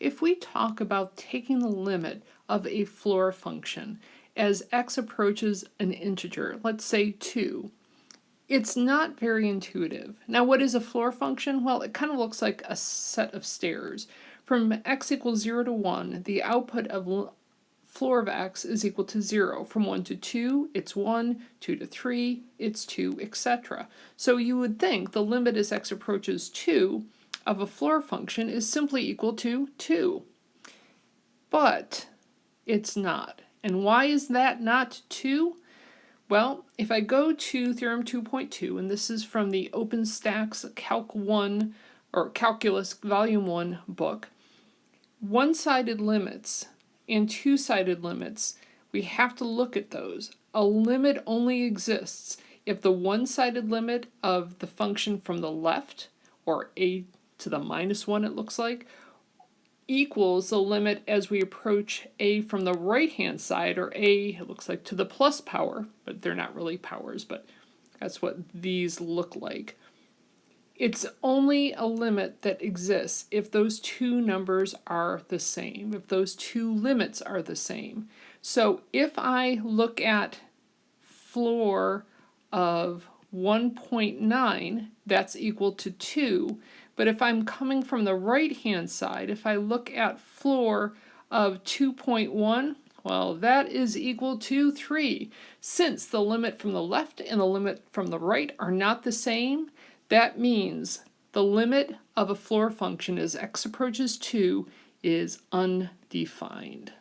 if we talk about taking the limit of a floor function as x approaches an integer, let's say 2, it's not very intuitive. Now what is a floor function? Well, it kind of looks like a set of stairs. From x equals 0 to 1, the output of floor of x is equal to 0. From 1 to 2, it's 1, 2 to 3, it's 2, etc. So you would think the limit as x approaches 2 of a floor function is simply equal to 2. But it's not. And why is that not 2? Well, if I go to Theorem 2.2, and this is from the OpenStax Calc 1 or Calculus Volume 1 book, one-sided limits and two-sided limits, we have to look at those. A limit only exists if the one-sided limit of the function from the left, or a to the minus 1 it looks like, equals the limit as we approach a from the right hand side, or a, it looks like, to the plus power, but they're not really powers, but that's what these look like. It's only a limit that exists if those two numbers are the same, if those two limits are the same. So if I look at floor of 1.9, that's equal to 2, but if I'm coming from the right hand side, if I look at floor of 2.1, well, that is equal to 3. Since the limit from the left and the limit from the right are not the same, that means the limit of a floor function as x approaches 2 is undefined.